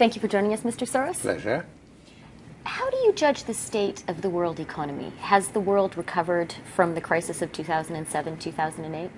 Thank you for joining us, Mr. Soros. Pleasure. How do you judge the state of the world economy? Has the world recovered from the crisis of 2007 2008?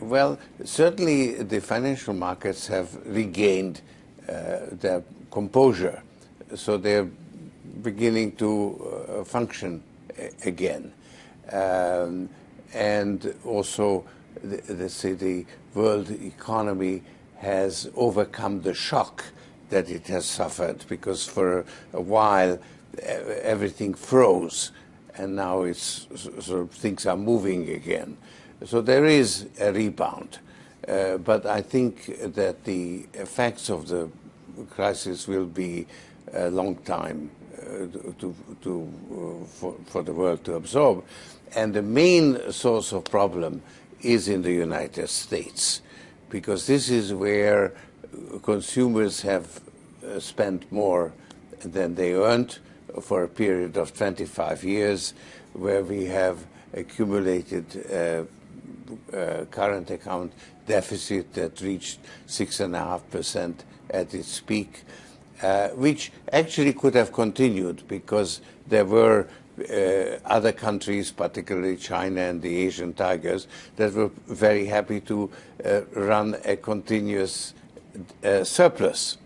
Well, certainly the financial markets have regained uh, their composure, so they're beginning to uh, function again. Um, and also, let's say, the world economy has overcome the shock that it has suffered because for a while everything froze and now it's sort of things are moving again. So there is a rebound. Uh, but I think that the effects of the crisis will be a long time uh, to, to, uh, for, for the world to absorb. And the main source of problem is in the United States, because this is where consumers have uh, spent more than they earned for a period of 25 years, where we have accumulated uh, uh, current account deficit that reached 6.5% at its peak, which actually could have continued because there were other countries, particularly China and the Asian tigers, that were very happy to run a continuous uh, surplus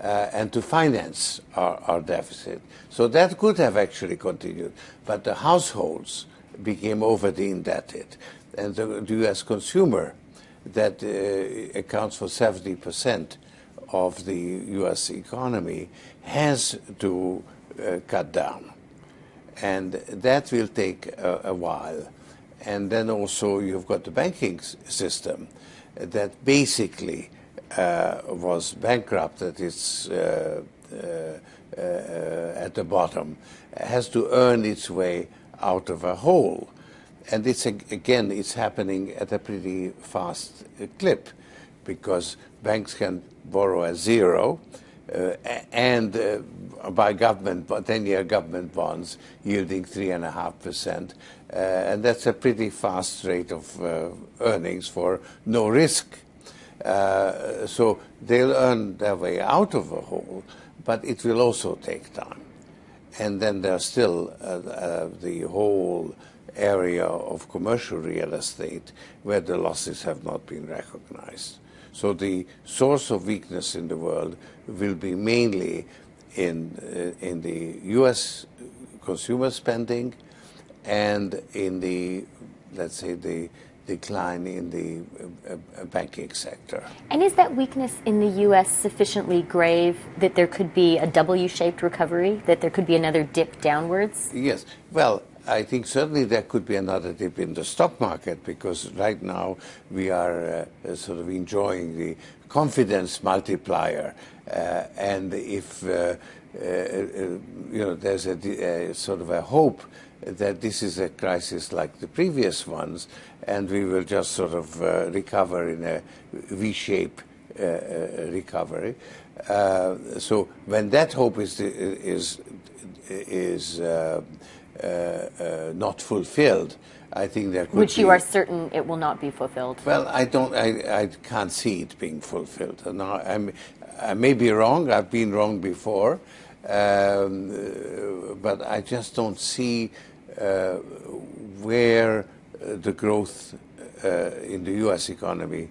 uh, and to finance our, our, deficit. So that could have actually continued, but the households became overly indebted, and the, the U.S. consumer that uh, accounts for 70 percent of the U.S. economy has to uh, cut down, and that will take a, a while. And then also you've got the banking system that basically was bankrupt at its uh, uh, at the bottom, has to earn its way out of a hole. And it's again, it's happening at a pretty fast clip because banks can borrow at zero, uh, and uh, by government, 10-year government bonds yielding 3.5%. Uh, and that's a pretty fast rate of earnings for no risk uh, so they'll earn their way out of a hole, but it will also take time. And then there's still uh, uh, the whole area of commercial real estate where the losses have not been recognized. So the source of weakness in the world will be mainly in, uh, in the U.S. consumer spending and in the, let's say, the decline in the uh, uh, banking sector. And is that weakness in the U.S. sufficiently grave that there could be a W-shaped recovery, that there could be another dip downwards? Yes. Well, I think certainly there could be another dip in the stock market because right now we are uh, sort of enjoying the confidence multiplier. Uh, and if, uh, uh you know, there's a, sort of a hope that this is a crisis like the previous ones, and we will just sort of uh, recover in a V-shape uh, uh, recovery. Uh, so when that hope is is is uh, uh, not fulfilled, I think there could Which you are certain it will not be fulfilled. Well, I don't. I, I can't see it being fulfilled. Now, I'm, I may be wrong. I've been wrong before, um, but I just don't see where uh, the growth uh, in the U.S. economy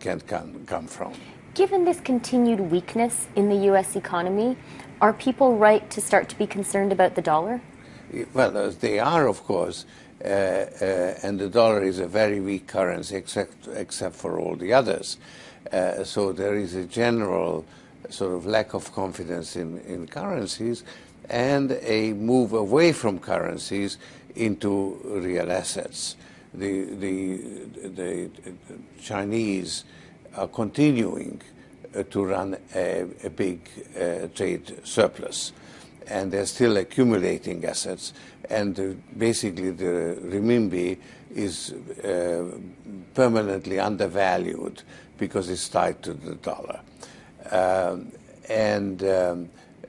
can come, come from. Given this continued weakness in the U.S. economy, are people right to start to be concerned about the dollar? Well, they are, of course, uh, uh, and the dollar is a very weak currency except, except for all the others. Uh, so there is a general sort of lack of confidence in, in currencies, and a move away from currencies into real assets. The, the, the Chinese are continuing uh, to run a, a big uh, trade surplus and they're still accumulating assets and uh, basically the renminbi is uh, permanently undervalued because it's tied to the dollar. Um, and um,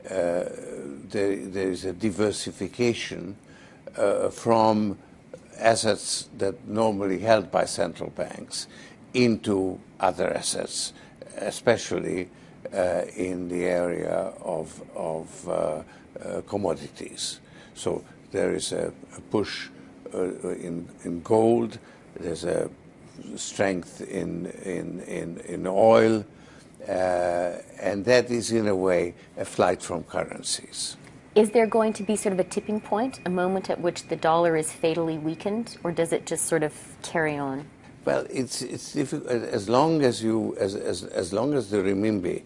there, there is a diversification uh, from assets that normally held by central banks into other assets, especially uh, in the area of, of uh, uh, commodities. So there is a, a push uh, in, in gold, there's a strength in, in, in, in oil, uh, and that is in a way a flight from currencies. Is there going to be sort of a tipping point, a moment at which the dollar is fatally weakened, or does it just sort of carry on? Well, it's, it's difficult. As long as, you, as, as, as long as the renminbi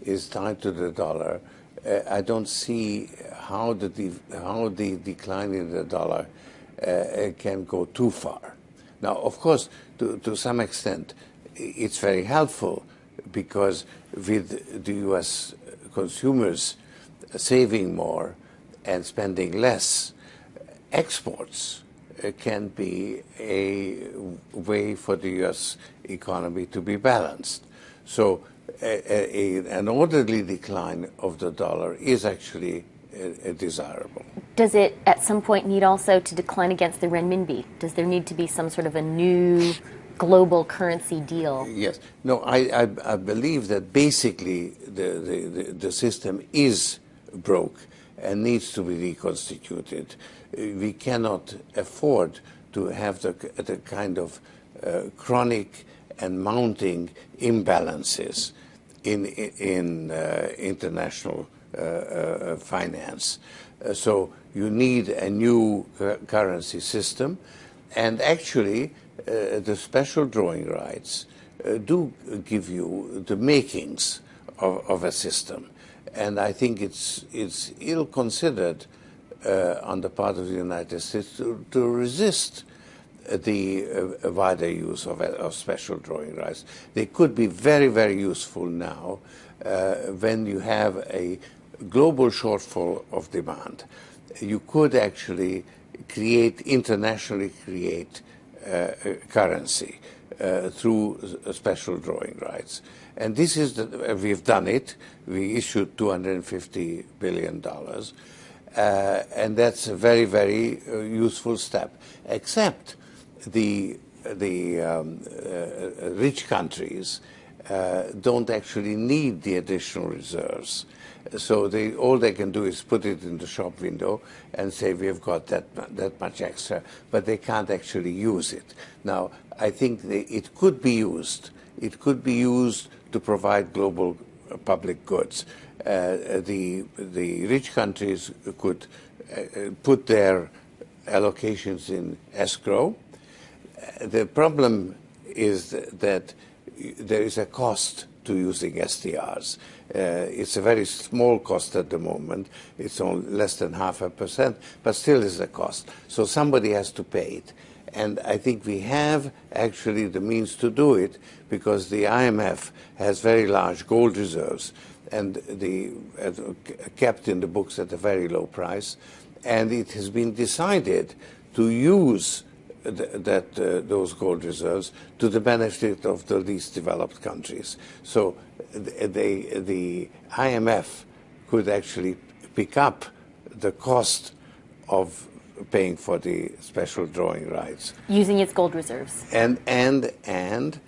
is tied to the dollar, uh, I don't see how the, how the decline in the dollar uh, can go too far. Now, of course, to, to some extent, it's very helpful because with the U.S. consumers saving more and spending less, exports uh, can be a way for the U.S. economy to be balanced. So a, a, an orderly decline of the dollar is actually uh, desirable. Does it at some point need also to decline against the renminbi? Does there need to be some sort of a new global currency deal? Yes. No, I, I, I believe that basically the, the, the, system is broke and needs to be reconstituted. We cannot afford to have the, the kind of uh, chronic and mounting imbalances in, in uh, international uh, uh, finance. Uh, so you need a new currency system, and actually the special drawing rights do give you the makings of, of, a system. And I think it's, it's ill considered uh, on the part of the United States to, to resist the uh, wider use of, of, special drawing rights. They could be very, very useful now uh, when you have a global shortfall of demand. You could actually create, internationally create uh, currency uh, through special drawing rights. And this is, the, we've done it. We issued $250 billion. Uh, and that's a very, very uh, useful step, except the, the um, uh, rich countries uh, don't actually need the additional reserves. So they, all they can do is put it in the shop window and say we've got that, that much extra, but they can't actually use it. Now, I think they, it could be used. It could be used to provide global uh, public goods. Uh, the, the rich countries could uh, put their allocations in escrow. The problem is that there is a cost to using SDRs. Uh, it's a very small cost at the moment. It's only less than half a percent, but still is a cost. So somebody has to pay it. And I think we have actually the means to do it because the IMF has very large gold reserves and the kept in the books at a very low price. And it has been decided to use that uh, those gold reserves to the benefit of the least developed countries. So they, the IMF could actually pick up the cost of paying for the special drawing rights using its gold reserves. And and and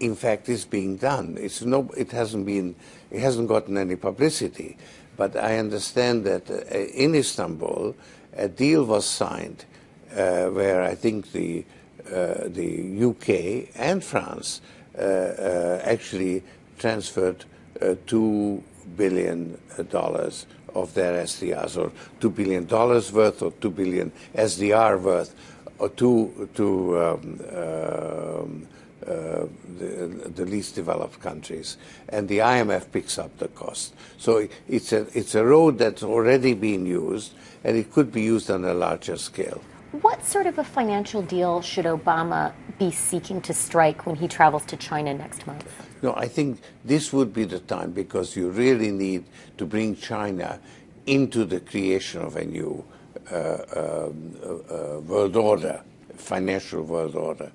in fact, it's being done. It's no, it hasn't been, it hasn't gotten any publicity. But I understand that uh, in Istanbul, a deal was signed where I think the, uh, the UK and France uh, actually transferred $2 billion of their SDRs, or $2 billion worth, or 2 billion SDR worth, or to, to um, um, uh, the, the, least developed countries, and the IMF picks up the cost. So it's a, it's a road that's already being used, and it could be used on a larger scale. What sort of a financial deal should Obama be seeking to strike when he travels to China next month? No, I think this would be the time because you really need to bring China into the creation of a new uh, um, uh, world order, financial world order.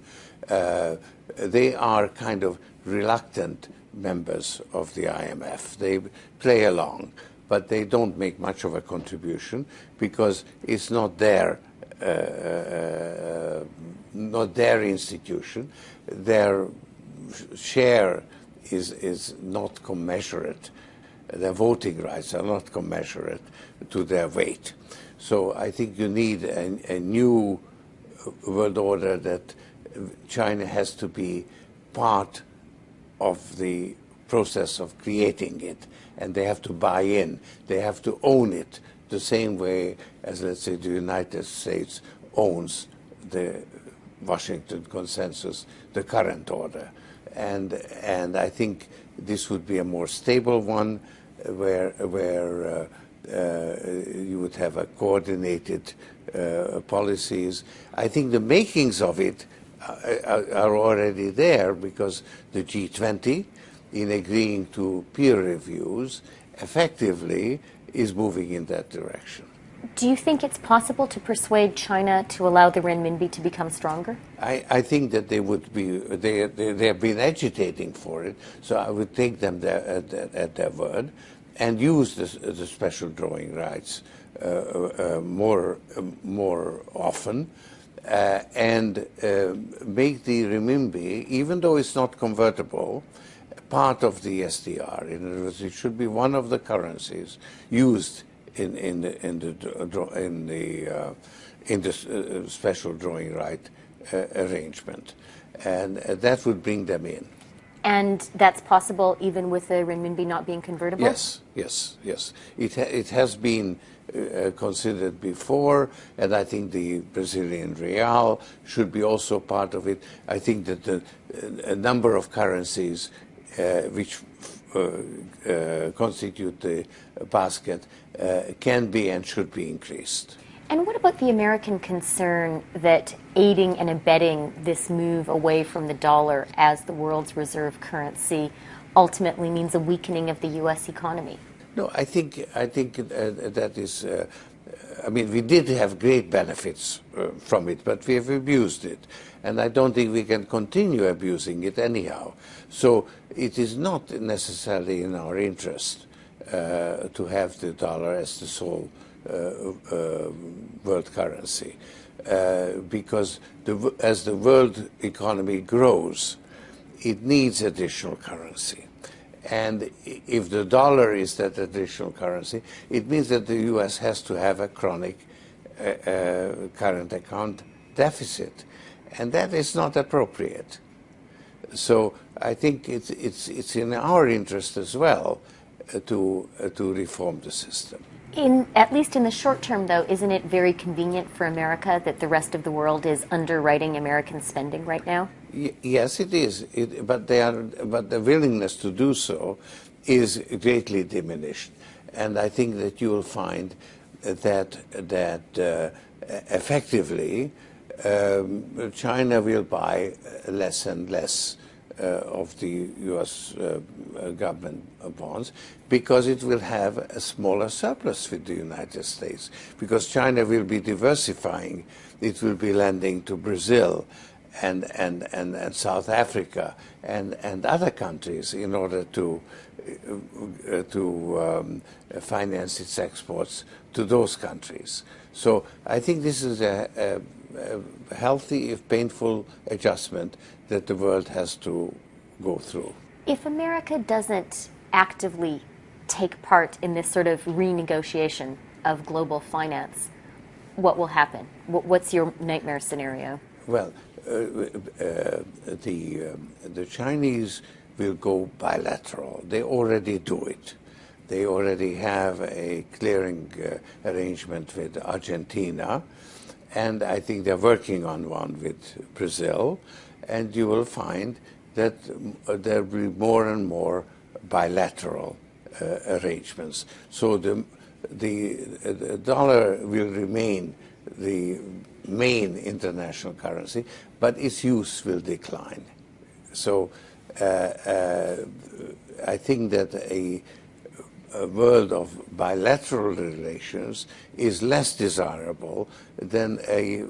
Uh, they are kind of reluctant members of the IMF. They play along, but they don't make much of a contribution because it's not uh, uh, Uh, uh, uh, not their institution. Their share is, is not commensurate. Their voting rights are not commensurate to their weight. So I think you need a, a new world order that China has to be part of the process of creating it, and they have to buy in. They have to own it the same way as, let's say, the United States owns the Washington Consensus, the current order. And, and I think this would be a more stable one where, where uh, uh, you would have a coordinated uh, policies. I think the makings of it are, are already there because the G20, in agreeing to peer reviews, effectively is moving in that direction. Do you think it's possible to persuade China to allow the renminbi to become stronger? I, I think that they would be, they, they, they, have been agitating for it, so I would take them there at, at, at their word and use the, the special drawing rights uh, uh, more, uh, more often. Uh, and uh, make the renminbi, even though it's not convertible, part of the SDR. In other words, it should be one of the currencies used in, in the, in the, in the, uh, in the uh, special drawing right uh, arrangement. And uh, that would bring them in. And that's possible even with the renminbi not being convertible? Yes, yes, yes. It, ha it has been uh, considered before, and I think the Brazilian real should be also part of it. I think that the, a number of currencies uh, which uh, uh, constitute the basket can be and should be increased. And what about the American concern that aiding and abetting this move away from the dollar as the world's reserve currency ultimately means a weakening of the U.S. economy? No, I think I think uh, that is. Uh, I mean, we did have great benefits uh, from it, but we have abused it, and I don't think we can continue abusing it anyhow. So it is not necessarily in our interest uh, to have the dollar as the sole uh, uh, world currency, uh, because the, as the world economy grows, it needs additional currency. And if the dollar is that additional currency, it means that the U.S. has to have a chronic uh, uh, current account deficit. And that is not appropriate. So I think it's, it's, it's in our interest as well uh, to, uh, to reform the system. In, at least in the short term, though, isn't it very convenient for America that the rest of the world is underwriting American spending right now? Yes, it is. It, but, they are, but the willingness to do so is greatly diminished. And I think that you will find that, that uh, effectively um, China will buy less and less uh, of the U.S. Uh, government bonds because it will have a smaller surplus with the United States because China will be diversifying. It will be lending to Brazil and, and, and, and South Africa and, and other countries in order to, uh, to um, finance its exports to those countries. So I think this is a, a a healthy, if painful, adjustment that the world has to go through. If America doesn't actively take part in this sort of renegotiation of global finance, what will happen? What's your nightmare scenario? Well, the, um, the Chinese will go bilateral. They already do it. They already have a clearing uh, arrangement with Argentina and I think they're working on one with Brazil, and you will find that uh, there will be more and more bilateral uh, arrangements. So the, the, the, dollar will remain the main international currency, but its use will decline. So uh, uh I think that a a world of bilateral relations is less desirable than a,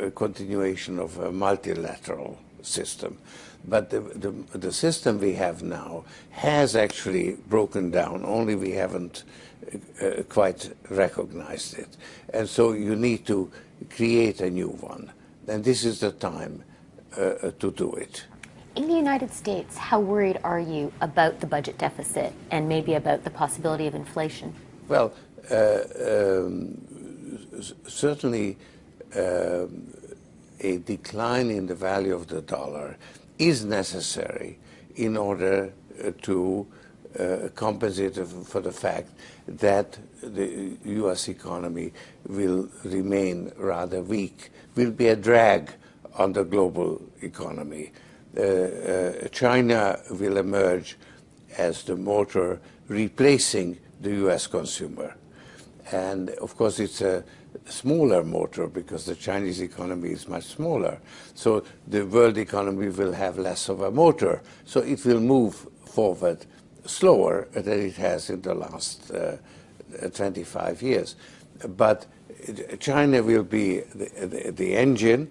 a, a continuation of a multilateral system. But the, the, the, system we have now has actually broken down, only we haven't uh, quite recognized it. And so you need to create a new one. And this is the time uh, to do it. In the United States, how worried are you about the budget deficit and maybe about the possibility of inflation? Well, uh, um, certainly uh, a decline in the value of the dollar is necessary in order uh, to uh, compensate for the fact that the U.S. economy will remain rather weak, will be a drag on the global economy. Uh, uh, China will emerge as the motor replacing the U.S. consumer. And of course, it's a smaller motor because the Chinese economy is much smaller. So the world economy will have less of a motor. So it will move forward slower than it has in the last uh, 25 years. But China will be the, the, the engine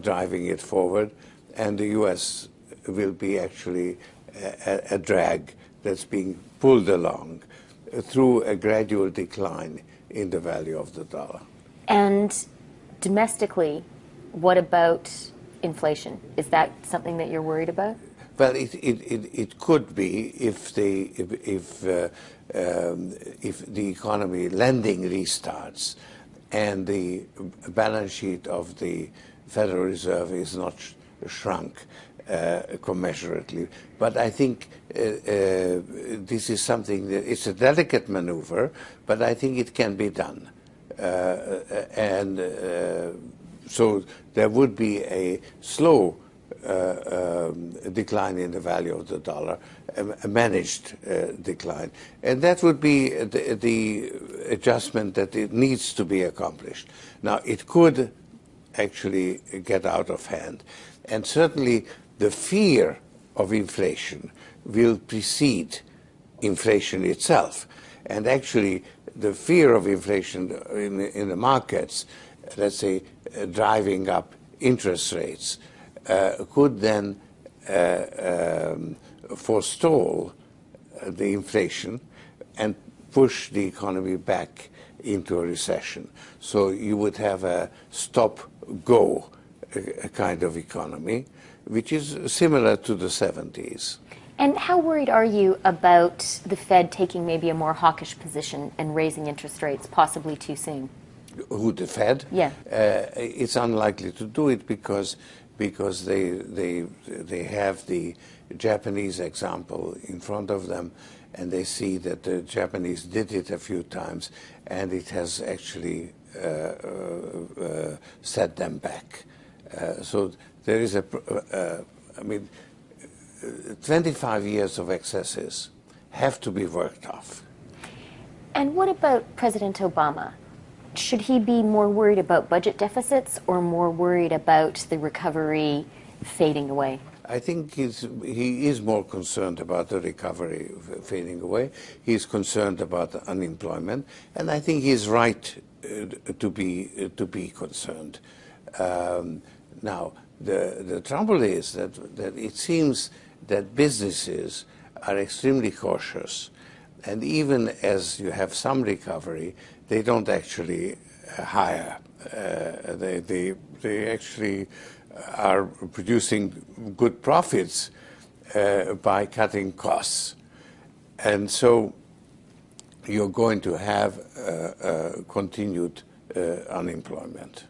driving it forward, and the U.S. will be actually a, a drag that's being pulled along through a gradual decline in the value of the dollar. And domestically, what about inflation? Is that something that you're worried about? Well, it, it, it, it could be if the, if, if, uh, um, if the economy lending restarts and the balance sheet of the Federal Reserve is not sh shrunk commensurately. But I think uh, uh, this is something that it's a delicate maneuver, but I think it can be done. Uh, and uh, so there would be a slow uh, um, decline in the value of the dollar, a managed decline. And that would be the, the adjustment that it needs to be accomplished. Now, it could actually get out of hand. And certainly the fear of inflation will precede inflation itself. And actually, the fear of inflation in, in the markets, let's say, uh, driving up interest rates, uh, could then uh, um, forestall uh, the inflation and push the economy back into a recession. So you would have a stop-go kind of economy, which is similar to the 70s. And how worried are you about the Fed taking maybe a more hawkish position and raising interest rates possibly too soon? Who the Fed? Yeah. Uh, it's unlikely to do it because because they they they have the Japanese example in front of them, and they see that the Japanese did it a few times, and it has actually uh, uh, uh set them back. Uh, so there is a, uh, I mean, 25 years of excesses have to be worked off. And what about President Obama? Should he be more worried about budget deficits or more worried about the recovery fading away? I think he's, he is more concerned about the recovery fading away. He's concerned about unemployment, and I think he's right uh, to be uh, to be concerned. Um, now, the, the trouble is that, that it seems that businesses are extremely cautious. And even as you have some recovery, they don't actually uh, hire. Uh, they, they, they actually are producing good profits uh, by cutting costs. And so you're going to have uh, uh, continued uh, unemployment.